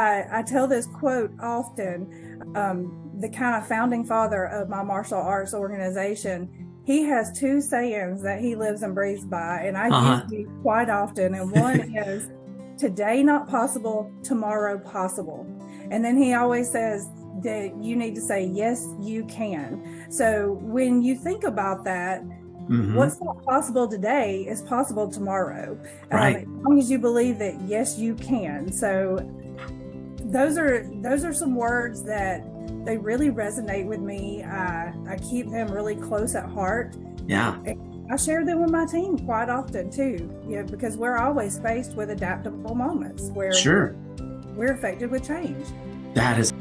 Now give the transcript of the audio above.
I, I tell this quote often. Um, the kind of founding father of my martial arts organization, he has two sayings that he lives and breathes by, and I Uh-huh. use these quite often. And one is, "Today not possible, tomorrow possible." And then he always says that you need to say, "Yes, you can." So when you think about that, Mhm. what's not possible today is possible tomorrow. Right. Um, as long as you believe that yes, you can. So those are those are some words that they really resonate with me. I I keep them really close at heart. Yeah. I share them with my team quite often too. You know, because we're always faced with adaptable moments where Sure. we're affected with change. That is